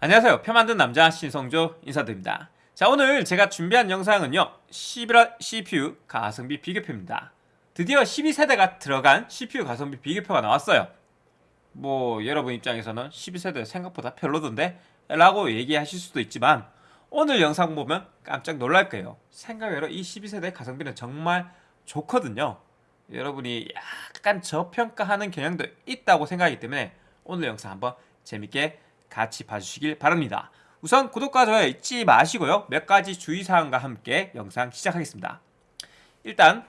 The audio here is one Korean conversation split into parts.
안녕하세요. 표 만든 남자 신성조 인사드립니다. 자 오늘 제가 준비한 영상은요. 11월 CPU 가성비 비교표입니다. 드디어 12세대가 들어간 CPU 가성비 비교표가 나왔어요. 뭐 여러분 입장에서는 12세대 생각보다 별로던데? 라고 얘기하실 수도 있지만 오늘 영상 보면 깜짝 놀랄 거예요. 생각외로 이 12세대 가성비는 정말 좋거든요. 여러분이 약간 저평가하는 경향도 있다고 생각하기 때문에 오늘 영상 한번 재밌게 같이 봐주시길 바랍니다. 우선 구독과 좋아요 잊지 마시고요. 몇 가지 주의사항과 함께 영상 시작하겠습니다. 일단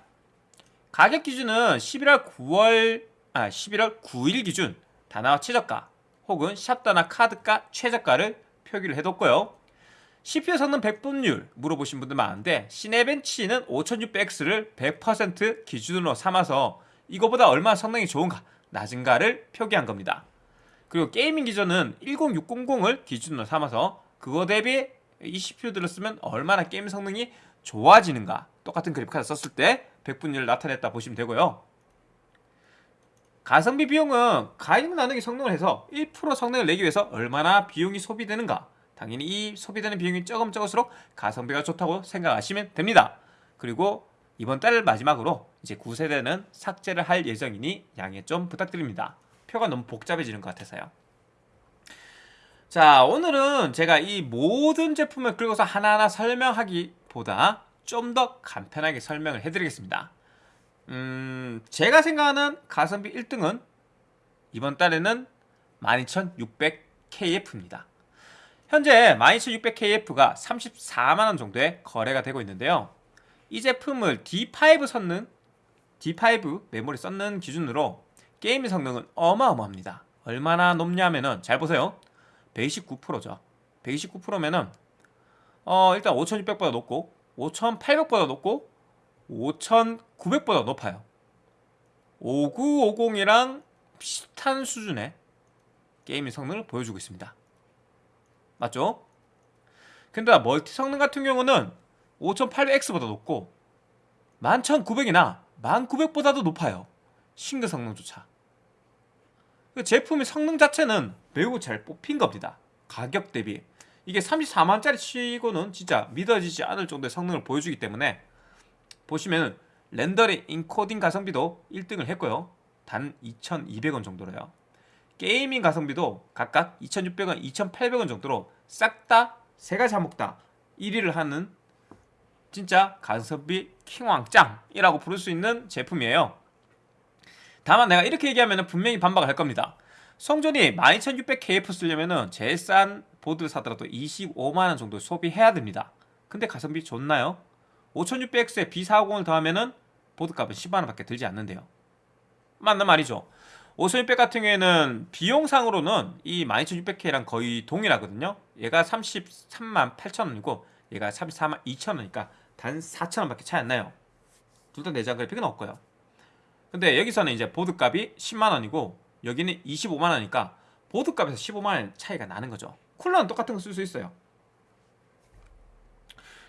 가격 기준은 11월 9월 아 11월 9일 기준 다나와 최저가 혹은 샵다나 카드가 최저가를 표기를 해뒀고요. CPU 성능 100분율 물어보신 분들 많은데 시네벤치는 5600X를 100% 기준으로 삼아서 이거보다 얼마나 성능이 좋은가 낮은가를 표기한 겁니다. 그리고 게이밍 기준은 10600을 기준으로 삼아서 그거 대비 이 CPU들을 쓰면 얼마나 게임 성능이 좋아지는가. 똑같은 그래픽카드 썼을 때 100분율을 나타냈다 보시면 되고요. 가성비 비용은 가격 나누기 성능을 해서 1% 성능을 내기 위해서 얼마나 비용이 소비되는가. 당연히 이 소비되는 비용이 조금 적을수록 가성비가 좋다고 생각하시면 됩니다. 그리고 이번 달 마지막으로 이제 9세대는 삭제를 할 예정이니 양해 좀 부탁드립니다 표가 너무 복잡해지는 것 같아서요. 자 오늘은 제가 이 모든 제품을 긁어서 하나하나 설명하기보다 좀 더 간편하게 설명을 해드리겠습니다. 음 제가 생각하는 가성비 1등은 이번 달에는 12600KF입니다. 현재 12600KF가 34만원 정도에 거래가 되고 있는데요. 이 제품을 D5 썼는 D5 메모리 썼는 기준으로 게임의 성능은 어마어마합니다. 얼마나 높냐면은 잘 보세요. 129%죠. 129%면은 어 일단 5600보다 높고 5800보다 높고 5900보다 높아요. 5950이랑 비슷한 수준의 게임의 성능을 보여주고 있습니다. 맞죠? 근데 멀티 성능 같은 경우는 5800X보다 높고 11900이나 1900보다도 높아요 싱글 성능조차. 그 제품의 성능 자체는 매우 잘 뽑힌 겁니다. 가격 대비. 이게 34만짜리 치고는 진짜 믿어지지 않을 정도의 성능을 보여주기 때문에 보시면 렌더링 인코딩 가성비도 1등을 했고요. 단 2200원 정도로요. 게이밍 가성비도 각각 2600원, 2800원 정도로 싹 다 세 가지 항목 다 1위를 하는 진짜 가성비 킹왕짱이라고 부를 수 있는 제품이에요 다만 내가 이렇게 얘기하면 분명히 반박을 할 겁니다. 성전이 12600KF 쓰려면 제일 싼 보드 사더라도 25만원 정도 소비해야 됩니다. 근데 가성비 좋나요? 5600X에 B450을 더하면 보드값은 10만원 밖에 들지 않는데요. 맞는 말이죠. 5600 같은 경우에는 비용상으로는 이 12600K랑 거의 동일하거든요. 얘가 33만 8천원이고 얘가 34만 2천원이니까 단 4천원 밖에 차이 안 나요. 둘 다 내장 그래픽은 없고요 근데 여기서는 이제 보드값이 10만원이고 여기는 25만원이니까 보드값에서 15만원 차이가 나는 거죠. 쿨러는 똑같은 거 쓸 수 있어요.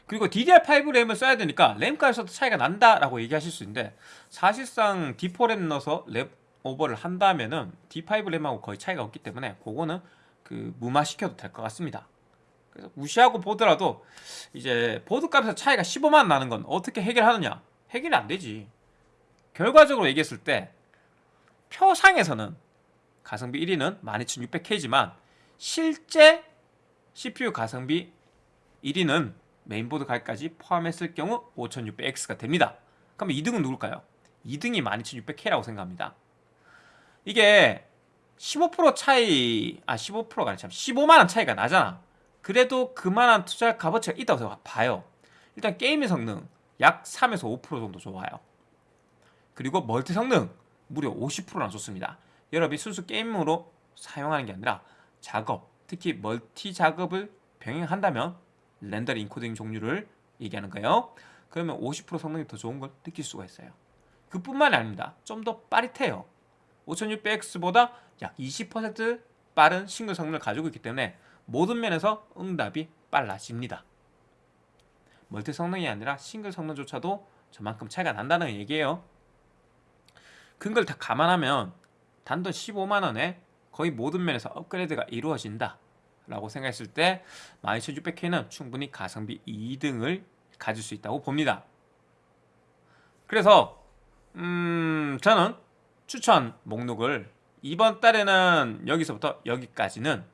그리고 DDR5 램을 써야 되니까 램값에서도 차이가 난다라고 얘기하실 수 있는데 사실상 D4 램 넣어서 램 오버를 한다면은 D5 램하고 거의 차이가 없기 때문에 그거는 그 무마시켜도 될 것 같습니다. 그래서 무시하고 보더라도 이제 보드값에서 차이가 15만 나는 건 어떻게 해결하느냐? 해결이 안 되지 결과적으로 얘기했을 때 표상에서는 가성비 1위는 12600K지만 실제 CPU 가성비 1위는 메인보드 가격까지 포함했을 경우 5600X가 됩니다. 그럼 2등은 누굴까요? 2등이 12600K라고 생각합니다. 이게 15% 차이 아 15%가 아니라 15만원 차이가 나잖아. 그래도 그만한 투자할 값어치가 있다고 봐요. 일단 게임의 성능 약 3에서 5% 정도 좋아요 그리고 멀티 성능 무려 50%나 좋습니다. 여러분이 순수 게임으로 사용하는 게 아니라 작업 특히 멀티 작업을 병행한다면 렌더링 인코딩 종류를 얘기하는 거예요. 그러면 50% 성능이 더 좋은 걸 느낄 수가 있어요. 그뿐만이 아닙니다. 좀 더 빠릿해요. 5600X보다 약 20% 빠른 싱글 성능을 가지고 있기 때문에 모든 면에서 응답이 빨라집니다. 멀티 성능이 아니라 싱글 성능조차도 저만큼 차이가 난다는 얘기예요 그걸 다 감안하면 단돈 15만원에 거의 모든 면에서 업그레이드가 이루어진다 라고 생각했을 때 12600K는 충분히 가성비 2등을 가질 수 있다고 봅니다. 그래서 음 저는 추천 목록을 이번 달에는 여기서부터 여기까지는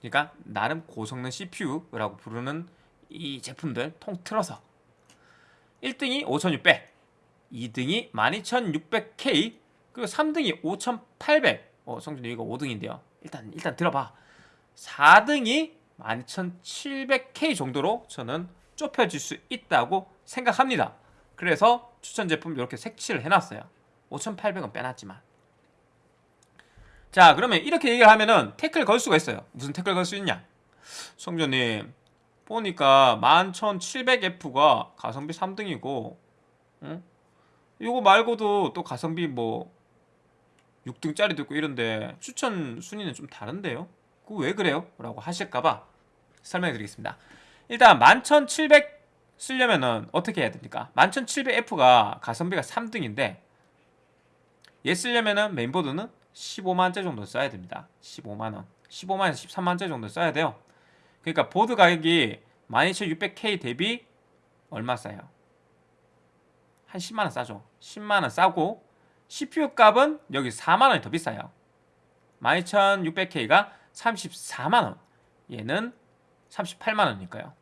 그러니까 나름 고성능 CPU라고 부르는 이 제품들 통틀어서 1등이 5600 2등이 12600K 그리고 3등이 5800 어, 성준이 이거 5등인데요. 일단 일단 들어봐. 4등이 12700K 정도로 저는 좁혀질 수 있다고 생각합니다. 그래서 추천 제품 이렇게 색칠을 해놨어요. 5800은 빼놨지만. 자 그러면 이렇게 얘기를 하면은 태클 걸 수가 있어요. 무슨 태클 걸 수 있냐? 성준님 보니까 11700F가 가성비 3등이고 응? 이거 말고도 또 가성비 뭐 6등짜리도 있고 이런데 추천 순위는 좀 다른데요? 그거 왜 그래요? 라고 하실까봐 설명해 드리겠습니다 일단 11700 쓰려면은 어떻게 해야 됩니까? 11700F가 가성비가 3등인데 얘 쓰려면은 메인보드는 15만원대 정도 써야 됩니다 15만원 15만원에서 13만원대 정도 써야 돼요 그러니까 보드 가격이 12600K 대비 얼마 싸요? 한 10만원 싸죠 10만원 싸고 CPU 값은 여기 4만원이 더 비싸요. 12600K가 34만원. 얘는 38만원이니까요.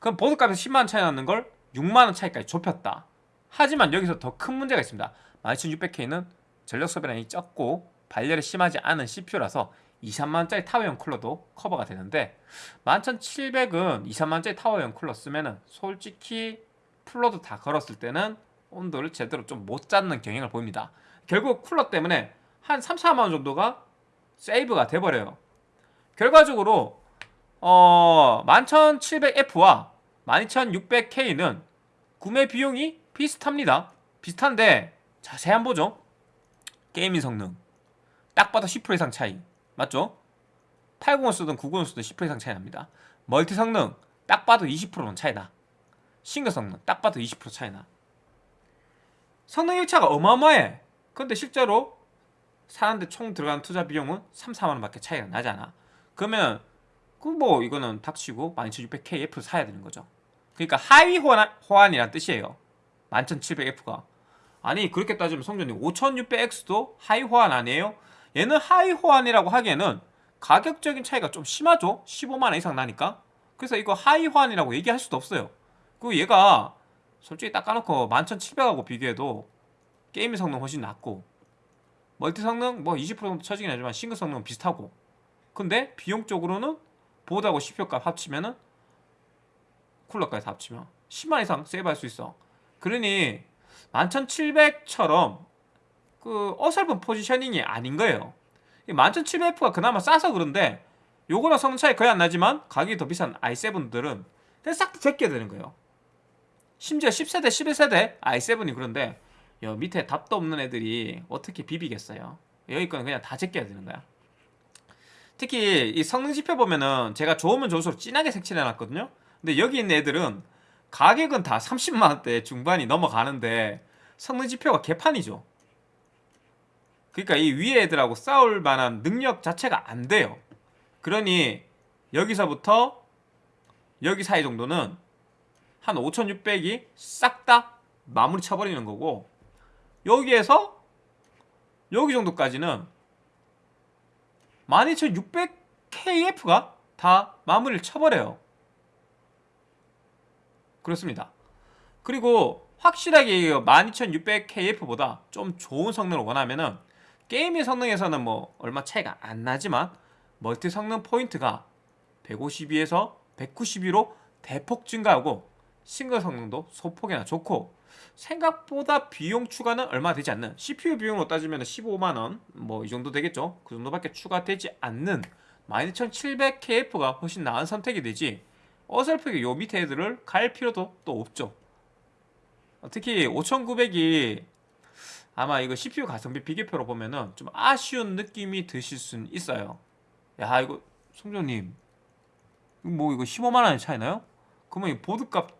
그럼 보드 값에서 10만원 차이 나는 걸 6만원 차이까지 좁혔다. 하지만 여기서 더 큰 문제가 있습니다. 12600K는 전력 소비량이 적고 발열이 심하지 않은 CPU라서 2, 3만원짜리 타워형 쿨러도 커버가 되는데 11700은 2, 3만원짜리 타워형 쿨러 쓰면 은 솔직히 풀러도 다 걸었을 때는 온도를 제대로 좀 못 잡는 경향을 보입니다. 결국 쿨러 때문에 한 3, 4만원 정도가 세이브가 돼버려요. 결과적으로 어 11700F와 12600K는 구매 비용이 비슷합니다. 비슷한데 자세히 한번 보죠. 게이밍 성능. 딱 봐도 10% 이상 차이. 맞죠? 80을 쓰든 90을 쓰든 10% 이상 차이 납니다. 멀티 성능. 딱 봐도 20%는 차이나 싱글 성능. 딱 봐도 20% 차이나 성능 일차가 어마어마해. 근데 실제로 사는데 총 들어간 투자 비용은 3, 4만원 밖에 차이가 나잖아. 그러면 그 뭐 이거는 닥치고 12600KF 사야 되는 거죠. 그러니까 하위 호환, 호환이란 뜻이에요. 11700F가. 아니 그렇게 따지면 성전님 5600X도 하위 호환 아니에요? 얘는 하위 호환이라고 하기에는 가격적인 차이가 좀 심하죠? 15만원 이상 나니까. 그래서 이거 하위 호환이라고 얘기할 수도 없어요. 그리고 얘가 솔직히 딱 까놓고 11700하고 비교해도 게임 성능 훨씬 낮고 멀티 성능 뭐 20% 정도 처지긴 하지만 싱글 성능은 비슷하고. 근데 비용적으로는 보드하고 CPU 값 합치면은 쿨러까지 다 합치면 10만 이상 세이브할 수 있어. 그러니 11700처럼 그 어설픈 포지셔닝이 아닌 거예요. 11700F가 그나마 싸서 그런데 요거랑 성능 차이 거의 안 나지만 가격이 더 비싼 i7들은 싹다 제껴야 되는 거예요 심지어 10세대 11세대 i7이 그런데 여 밑에 답도 없는 애들이 어떻게 비비겠어요? 여기 거는 그냥 다 제껴야 되는 거야. 특히 이 성능 지표 보면은 제가 좋으면 좋을수록 진하게 색칠해 놨거든요. 근데 여기 있는 애들은 가격은 다 30만원대 중반이 넘어가는데 성능 지표가 개판이죠. 그러니까 이 위에 애들하고 싸울 만한 능력 자체가 안 돼요. 그러니 여기서부터 여기 사이 정도는 한 5600이 싹 다 마무리 쳐버리는 거고 여기에서 여기 정도까지는 12600KF가 다 마무리를 쳐버려요. 그렇습니다. 그리고 확실하게 12600KF보다 좀 좋은 성능을 원하면 은 게임의 성능에서는 뭐 얼마 차이가 안 나지만 멀티 성능 포인트가 152에서 192로 대폭 증가하고 싱글 성능도 소폭이나 좋고 생각보다 비용 추가는 얼마 되지 않는 CPU 비용으로 따지면 15만원 뭐 이 정도 되겠죠? 그 정도밖에 추가되지 않는 12700KF가 훨씬 나은 선택이 되지 어설프게 요 밑에 애들을 갈 필요도 또 없죠. 특히 5900이 아마 이거 CPU 가성비 비교표로 보면은 좀 아쉬운 느낌이 드실 수는 있어요. 야 이거 송정님 뭐 이거 15만원이 차이나요? 그러면 이 보드값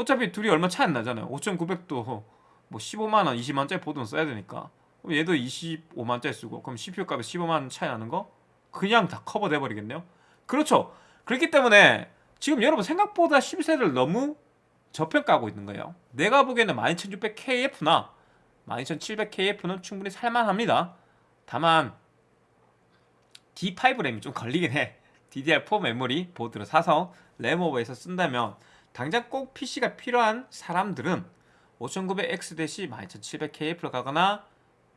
어차피 둘이 얼마 차이 안 나잖아요 5900도 뭐 15만원 20만원짜리 보드는 써야 되니까 그럼 얘도 25만원짜리 쓰고 그럼 CPU 값에 15만원 차이 나는 거 그냥 다 커버돼 버리겠네요. 그렇죠. 그렇기 때문에 지금 여러분 생각보다 12세대를 너무 저평가하고 있는 거예요. 내가 보기에는 12600KF나 12700KF는 충분히 살만합니다. 다만 D5 램이 좀 걸리긴 해. DDR4 메모리 보드를 사서 램오버에서 쓴다면 당장 꼭 PC가 필요한 사람들은 5900X 대신 12700KF로 가거나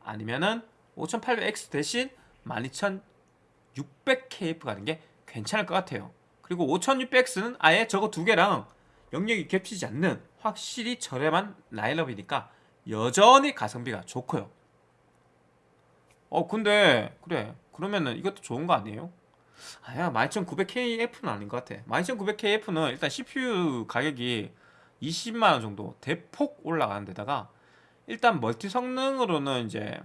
아니면은 5800X 대신 12600KF 가는 게 괜찮을 것 같아요. 그리고 5600X는 아예 저거 두 개랑 영역이 겹치지 않는 확실히 저렴한 라인업이니까 여전히 가성비가 좋고요. 어 근데 그래 그러면은 이것도 좋은 거 아니에요? 아야 12900KF는 아닌 것 같아. 12900KF는 일단 CPU 가격이 20만원 정도 대폭 올라가는 데다가 일단 멀티 성능으로는 이제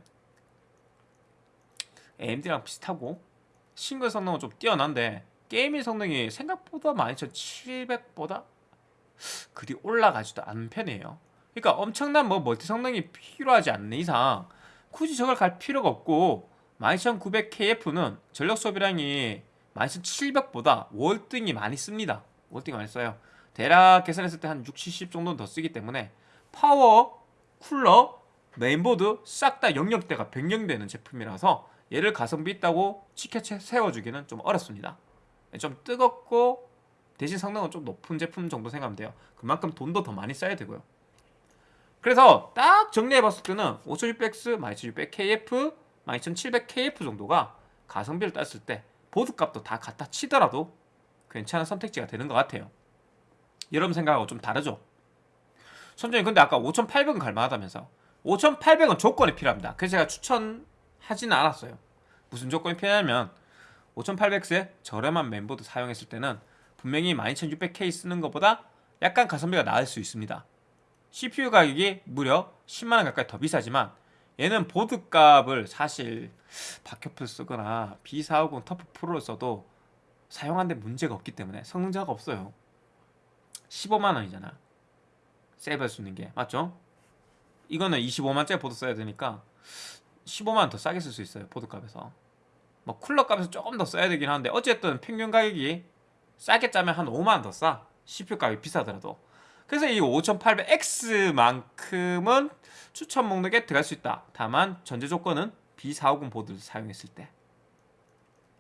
AMD랑 비슷하고 싱글 성능은 좀 뛰어난데 게이밍 성능이 생각보다 12700보다 그리 올라가지도 않은 편이에요. 그러니까 엄청난 뭐 멀티 성능이 필요하지 않는 이상 굳이 저걸 갈 필요가 없고 12900KF는 전력 소비량이 12700보다 월등히 많이 씁니다. 월등히 많이 써요. 대략 계산했을 때 한 6, 70 정도는 더 쓰기 때문에 파워, 쿨러, 메인보드 싹 다 영역대가 변경되는 제품이라서 얘를 가성비 있다고 치켜채 세워주기는 좀 어렵습니다. 좀 뜨겁고 대신 성능은 좀 높은 제품 정도 생각하면 돼요. 그만큼 돈도 더 많이 써야 되고요. 그래서 딱 정리해봤을 때는 5600X, 12600KF, 12700KF 정도가 가성비를 땄을 때 보드값도 다 갖다 치더라도 괜찮은 선택지가 되는 것 같아요. 여러분 생각하고 좀 다르죠? 선생님 근데 아까 5800은 갈만하다면서 5800은 조건이 필요합니다. 그래서 제가 추천하지는 않았어요. 무슨 조건이 필요하냐면 5800X에 저렴한 멤버드 사용했을 때는 분명히 12600K 쓰는 것보다 약간 가성비가 나을 수 있습니다. CPU 가격이 무려 10만원 가까이 더 비싸지만 얘는 보드 값을 사실 박혀플 쓰거나 B450 터프 프로를 써도 사용하는데 문제가 없기 때문에 성능자가 없어요. 15만원이잖아. 세이브할 수 있는 게. 맞죠? 이거는 25만짜리 보드 써야 되니까 15만원 더 싸게 쓸 수 있어요 보드 값에서. 뭐 쿨러 값에서 조금 더 써야 되긴 하는데 어쨌든 평균 가격이 싸게 짜면 한 5만원 더 싸. CPU 가격이 비싸더라도 그래서 이 5800X만큼은 추천 목록에 들어갈 수 있다. 다만 전제 조건은 B450 보드를 사용했을 때.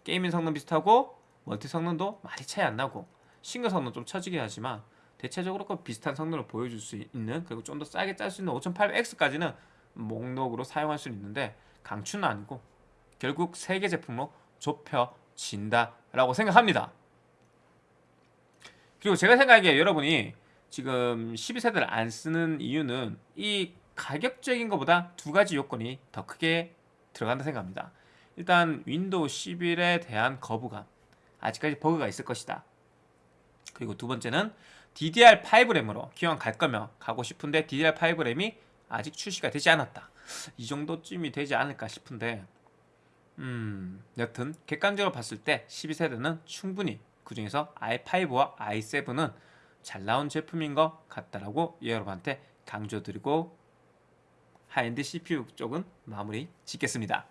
게이밍 성능 비슷하고 멀티 성능도 많이 차이 안 나고 싱글 성능 좀 처지긴 하지만 대체적으로 그 비슷한 성능을 보여줄 수 있는 그리고 좀 더 싸게 짤 수 있는 5800X까지는 목록으로 사용할 수 있는데 강추는 아니고 결국 세 개 제품으로 좁혀진다 라고 생각합니다. 그리고 제가 생각하기에 여러분이 지금 12세대를 안 쓰는 이유는 이 가격적인 것보다 두 가지 요건이 더 크게 들어간다 생각합니다. 일단 윈도우 11에 대한 거부감 아직까지 버그가 있을 것이다. 그리고 두 번째는 DDR5 램으로 기왕 갈 거면 가고 싶은데 DDR5 램이 아직 출시가 되지 않았다. 이 정도쯤이 되지 않을까 싶은데 음 여튼 객관적으로 봤을 때 12세대는 충분히 그 중에서 i5와 i7은 잘 나온 제품인 것 같다라고 여러분한테 강조드리고 하이엔드 CPU 쪽은 마무리 짓겠습니다.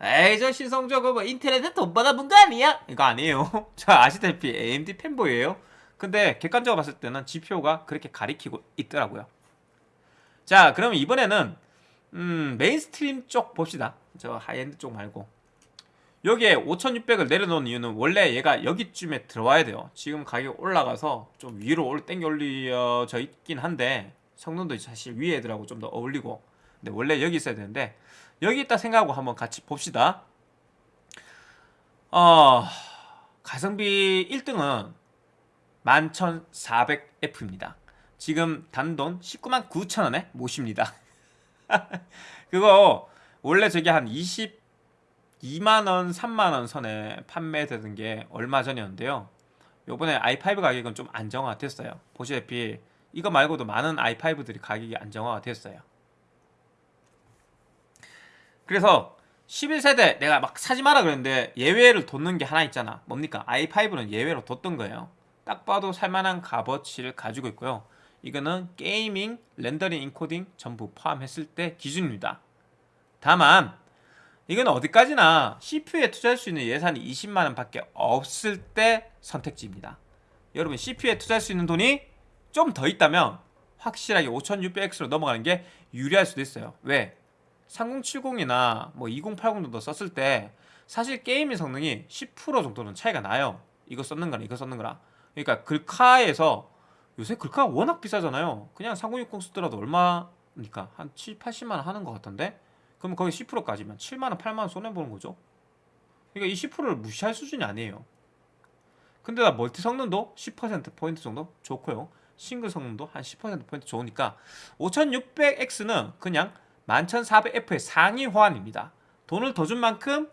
에이 저 신성적으로 뭐 인텔에 돈 받아본 거 아니야? 이거 아니에요. 저 아시다시피 AMD fanboy에요. 근데 객관적으로 봤을 때는 GPU가 그렇게 가리키고 있더라고요. 자 그러면 이번에는 음, mainstream 쪽 봅시다. 저 하이엔드 쪽 말고 여기에 5600을 내려놓은 이유는 원래 얘가 여기쯤에 들어와야 돼요. 지금 가격 올라가서 좀 위로 땡겨 올려져 있긴 한데 성능도 사실 위에 애들하고 좀 더 어울리고. 근데 원래 여기 있어야 되는데 여기 있다 생각하고 한번 같이 봅시다. 어 가성비 1등은 11400F입니다. 지금 단돈 19만 9천원에 모십니다. 그거 원래 저게 한 20, 2만원, 3만원 선에 판매되는 게 얼마 전이었는데요. 요번에 i5 가격은 좀 안정화가 됐어요. 보시다시피 이거 말고도 많은 i5들이 가격이 안정화가 됐어요. 그래서 11세대 내가 막 사지 마라 그랬는데 예외를 뒀는 게 하나 있잖아. 뭡니까? i5는 예외로 뒀던 거예요. 딱 봐도 살만한 값어치를 가지고 있고요. 이거는 gaming, rendering, encoding 전부 포함했을 때 기준입니다. 다만 이건 어디까지나 CPU에 투자할 수 있는 예산이 20만원 밖에 없을 때 선택지입니다. 여러분 CPU에 투자할 수 있는 돈이 좀 더 있다면 확실하게 5600X로 넘어가는 게 유리할 수도 있어요. 왜? 3070이나 뭐 2080도 썼을 때 사실 게임의 성능이 10% 정도는 차이가 나요. 이거 썼는 거랑 이거 썼는 거랑 그러니까 글카에서 요새 글카가 워낙 비싸잖아요. 그냥 3060 쓰더라도 얼마니까? 한 7, 80만원 하는 것 같던데 그러면 거기 10%까지면 7만원, 8만원 손해보는 거죠. 그러니까 이 10%를 무시할 수준이 아니에요. 근데 나 멀티 성능도 10%포인트 정도? 좋고요. 싱글 성능도 한 10%포인트 좋으니까 5600X는 그냥 11400F의 상위 호환입니다. 돈을 더 준 만큼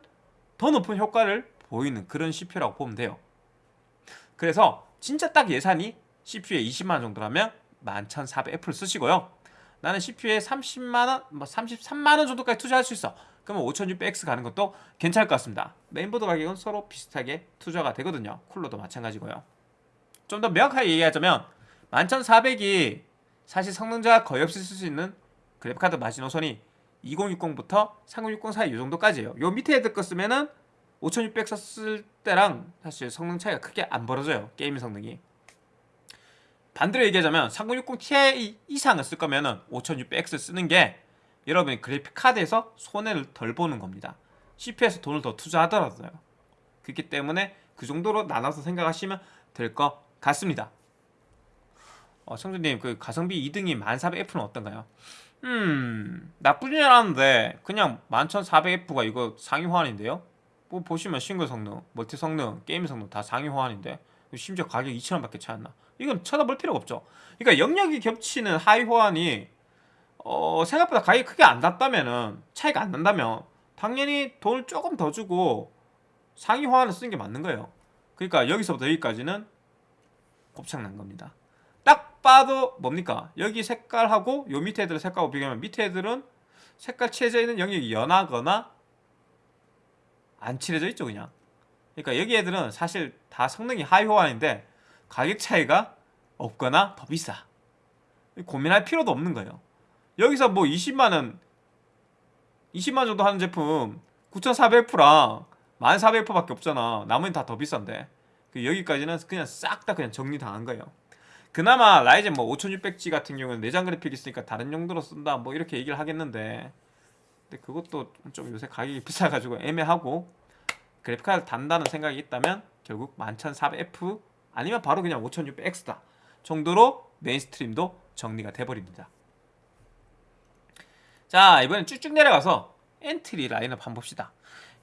더 높은 효과를 보이는 그런 CPU라고 보면 돼요. 그래서 진짜 딱 예산이 CPU에 20만원 정도라면 11400F를 쓰시고요 나는 CPU에 30만원, 뭐 33만원 정도까지 투자할 수 있어. 그러면 5600X 가는 것도 괜찮을 것 같습니다. 메인보드 가격은 서로 비슷하게 투자가 되거든요. 쿨러도 마찬가지고요. 좀 더 명확하게 얘기하자면 11400이 사실 성능 저하가 거의 없이 쓸 수 있는 그래픽카드 마지노선이 2060부터 3060 사이 이 정도까지예요. 요 밑에 애들 거 쓰면은 5600 썼을 때랑 사실 성능 차이가 크게 안 벌어져요. 게임 성능이 반대로 얘기하자면 3060 Ti 이상을 쓸 거면은 5600X 쓰는 게 여러분이 그래픽카드에서 손해를 덜 보는 겁니다. CPU에서 돈을 더 투자하더라도요. 그렇기 때문에 그 정도로 나눠서 생각하시면 될 것 같습니다. 어, 청주님 그 가성비 2등이 1400F는 어떤가요? 음 나쁘진 않은데 그냥 11400F가 이거 상위 호환인데요? 뭐 보시면 싱글 성능, 멀티 성능, 게임 성능 다 상위 호환인데 심지어 가격 2천원밖에 차이 안 나 이건 쳐다볼 필요가 없죠. 그러니까 영역이 겹치는 하위 호환이 어, 생각보다 가격이 크게 안 났다면은 차이가 안 난다면 당연히 돈을 조금 더 주고 상위 호환을 쓰는 게 맞는 거예요. 그러니까 여기서부터 여기까지는 곱창난 겁니다. 딱 봐도 뭡니까? 여기 색깔하고 요 밑에 애들 색깔하고 비교하면 밑에 애들은 색깔 칠해져 있는 영역이 연하거나 안 칠해져 있죠 그냥. 그러니까 여기 애들은 사실 다 성능이 하위 호환인데 가격 차이가 없거나 더 비싸. 고민할 필요도 없는 거예요. 여기서 뭐 20만원 20만 정도 하는 제품 9400F랑 1400F밖에 없잖아. 나머지는 다더 비싼데. 그 여기까지는 그냥 싹 다 그냥 정리당한 거예요. 그나마 라이젠 뭐 5600G 같은 경우는 내장 그래픽 있으니까 다른 용도로 쓴다 뭐 이렇게 얘기를 하겠는데. 근데 그것도 좀 요새 가격이 비싸가지고 애매하고 그래픽카드 단다는 생각이 있다면 결국 11400F 아니면 바로 그냥 5600X다 정도로 mainstream도 정리가 돼버립니다. 자 이번엔 쭉쭉 내려가서 entry 라인업 한번 봅시다.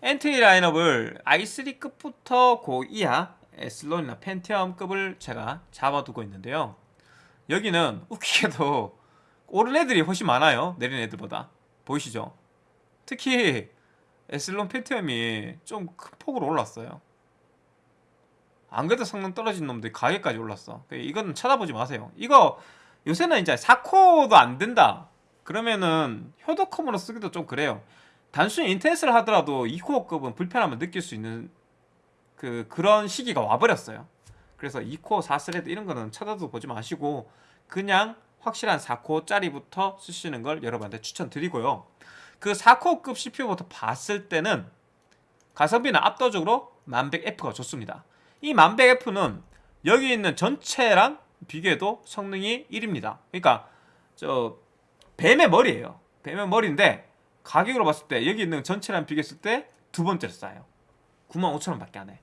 entry 라인업을 i3급부터 고 이하 에슬론이나 펜티엄급을 제가 잡아두고 있는데요. 여기는 웃기게도 오른 애들이 훨씬 많아요. 내린 애들보다. 보이시죠? 특히 에슬론 펜티엄이 좀 큰 폭으로 올랐어요 안 그래도 성능 떨어진 놈들이 가격까지 올랐어. 이건 쳐다보지 마세요. 이거 요새는 이제 4코어도 안 된다. 그러면은 효도컴으로 쓰기도 좀 그래요. 단순히 인터넷을 하더라도 2코어급은 불편함을 느낄 수 있는 그 그런 시기가 와버렸어요. 그래서 2코어 4 thread 이런 거는 찾아도 보지 마시고 그냥 확실한 4코어짜리부터 쓰시는 걸 여러분한테 추천드리고요. 그 4코어급 CPU부터 봤을 때는 가성비는 압도적으로 1100F가 좋습니다 이 1100F는 여기 있는 전체랑 비교해도 성능이 1입니다. 그러니까 저 뱀의 머리예요. 뱀의 머리인데 가격으로 봤을 때 여기 있는 전체랑 비교했을 때 두 번째로 싸요. 95,000원 밖에 안해.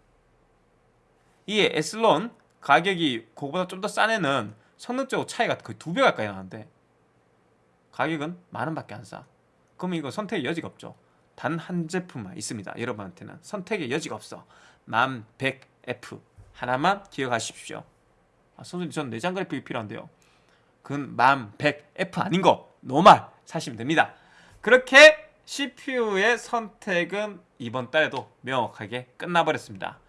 이 에슬론 가격이 그거보다 좀 더 싼 애는 성능적으로 차이가 거의 두 배 가까이 나는데 가격은 만원 밖에 안싸. 그러면 이거 선택의 여지가 없죠. 단 한 제품만 있습니다. 여러분한테는 선택의 여지가 없어 1100F 하나만 기억하십시오. 아, 선생님 전 내장 그래픽이 필요한데요. 그건 1100F 아닌 거 노말 사시면 됩니다. 그렇게 CPU의 선택은 이번 달에도 명확하게 끝나버렸습니다.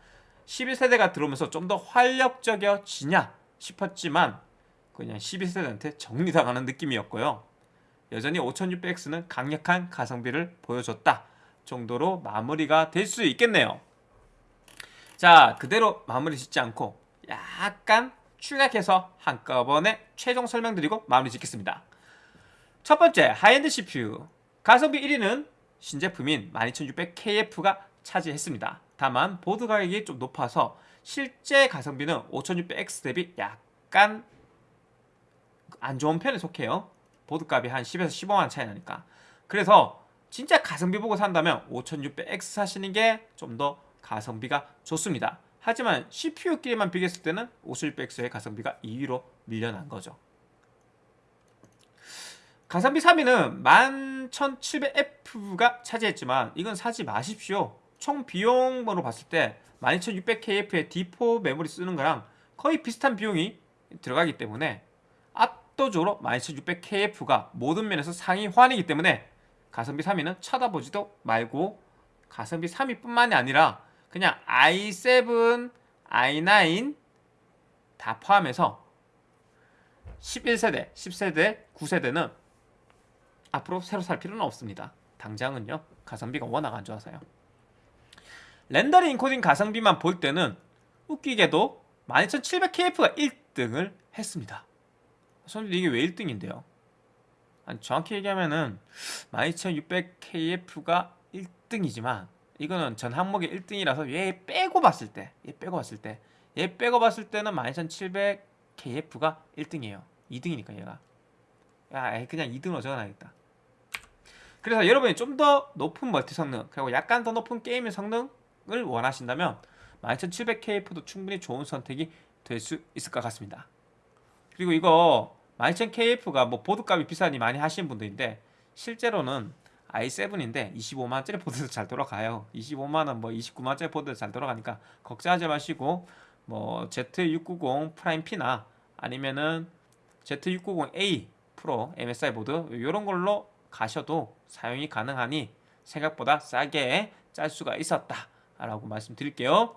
11세대가 들어오면서 좀 더 활력적이어지냐 싶었지만 그냥 12세대한테 정리당하는 느낌이었고요. 여전히 5600X는 강력한 가성비를 보여줬다 정도로 마무리가 될 수 있겠네요 자 그대로 마무리 짓지 않고 약간 축약해서 한꺼번에 최종 설명드리고 마무리 짓겠습니다 첫 번째 high-end CPU 가성비 1위는 신제품인 12600KF가 차지했습니다. 다만 보드 가격이 좀 높아서 실제 가성비는 5600X 대비 약간 안 좋은 편에 속해요. 보드 값이 한 10에서 15만 차이 나니까. 그래서 진짜 가성비 보고 산다면 5600X 사시는 게 좀 더 가성비가 좋습니다. 하지만 CPU끼리만 비교했을 때는 5600X의 가성비가 2위로 밀려난 거죠. 가성비 3위는 11700F가 차지했지만 이건 사지 마십시오. 총 비용으로 봤을 때 12600KF의 D4 메모리 쓰는 거랑 거의 비슷한 비용이 들어가기 때문에 압도적으로 12600KF가 모든 면에서 상위 호환이기 때문에 가성비 3위는 쳐다보지도 말고 가성비 3위뿐만이 아니라 그냥 i7, i9 다 포함해서 11세대, 10세대, 9세대는 앞으로 새로 살 필요는 없습니다. 당장은요. 가성비가 워낙 안 좋아서요. 렌더링 인코딩 가성비만 볼 때는 웃기게도 12700KF가 1등을 했습니다. 선생님 이게 왜 1등인데요? 아니, 정확히 얘기하면은 12600KF가 1등이지만 이거는 전 항목의 1등이라서 얘 빼고 봤을 때, 얘 빼고 봤을 때, 얘 빼고 봤을 때는 12700KF가 1등이에요. 2등이니까 얘가. 야, 그냥 2등으로 적어놔야겠다. 그래서 여러분이 좀 더 높은 멀티 성능, 그리고 약간 더 높은 게임의 성능을 원하신다면 12700KF도 충분히 좋은 선택이 될 수 있을 것 같습니다. 그리고 이거 12000KF가 뭐 보드값이 비싸니 많이 하시는 분들인데 실제로는 i7인데 25만원짜리 보드도 잘 돌아가요. 25만원 뭐 29만원짜리 보드도 잘 돌아가니까 걱정하지 마시고 뭐 Z690 프라임 P나 아니면은 Z690A 프로 MSI 보드 이런 걸로 가셔도 사용이 가능하니 생각보다 싸게 짤 수가 있었다 라고 말씀드릴게요.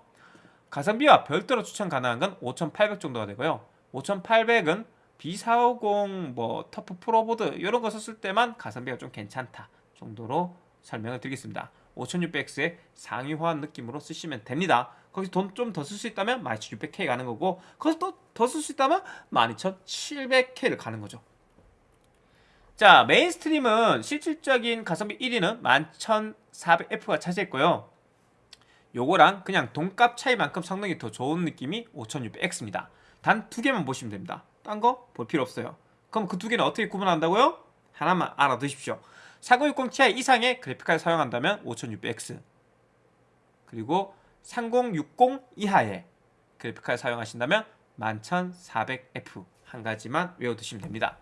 가성비와 별도로 추천 가능한 건 5800 정도가 되고요. 5800은 B450 뭐 터프 프로보드 이런 거 썼을 때만 가성비가 좀 괜찮다 정도로 설명을 드리겠습니다. 5600X의 상위 호환 느낌으로 쓰시면 됩니다. 거기서 돈 좀 더 쓸 수 있다면 12600K 가는 거고 거기서 또 더 쓸 수 있다면 12700K를 가는 거죠. 자 mainstream은 실질적인 가성비 1위는 11400F가 차지했고요. 요거랑 그냥 돈값 차이만큼 성능이 더 좋은 느낌이 5600X입니다. 단 두 개만 보시면 됩니다. 딴 거 볼 필요 없어요. 그럼 그 두 개는 어떻게 구분한다고요? 하나만 알아두십시오 3060 Ti 이상의 그래픽카드 사용한다면 5600X 그리고 3060 이하의 그래픽카드 사용하신다면 11400F 한 가지만 외워두시면 됩니다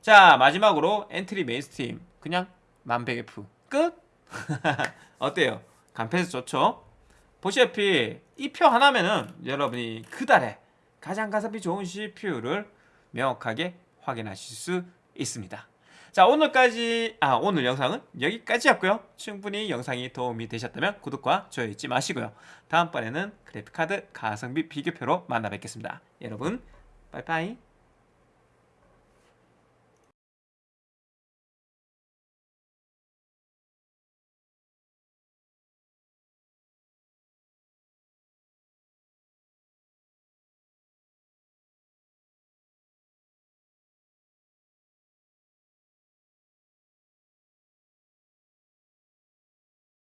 자 마지막으로 entry mainstream 그냥 12100F 끝? 어때요? 간편해서 좋죠? 보시다시피 이 표 하나면은 여러분이 그달에 가장 가성비 좋은 CPU를 명확하게 확인하실 수 있습니다 자 오늘까지 아 오늘 영상은 여기까지였고요. 충분히 영상이 도움이 되셨다면 구독과 좋아요 잊지 마시고요. 다음번에는 그래픽카드 가성비 비교표로 만나 뵙겠습니다. 여러분 빠이빠이